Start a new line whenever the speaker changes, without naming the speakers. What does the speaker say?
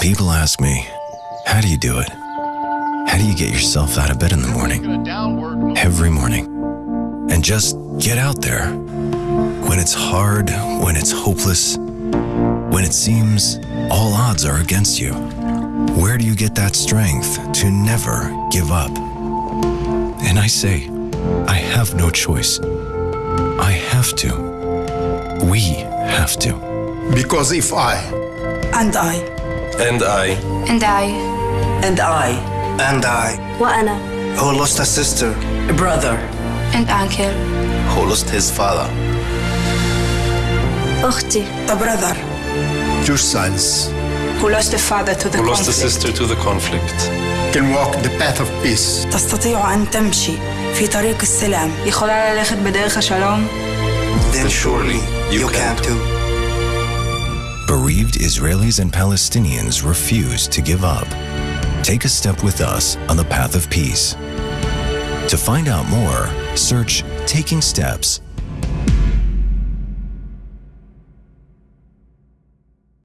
People ask me, how do you do it? How do you get yourself out of bed in the morning? Every morning. And just get out there. When it's hard, when it's hopeless, when it seems all odds are against you. Where do you get that strength to never give up? And I say, I have no choice. I have to. We have to.
Because if I
And I
And I,
And I
and I
and I
وأنا
who lost a sister
a brother
and uncle
who lost his father,
أختي
a brother
your sons
who lost a father to the
who lost a
conflict
sister to the conflict,
can walk the path of peace.
تستطيع أن تمشي في طريق السلام יכולה ללכת בדרך השלום
Then surely you can too.
Bereaved Israelis and Palestinians refuse to give up. Take a step with us on the path of peace. To find out more, search Taking Steps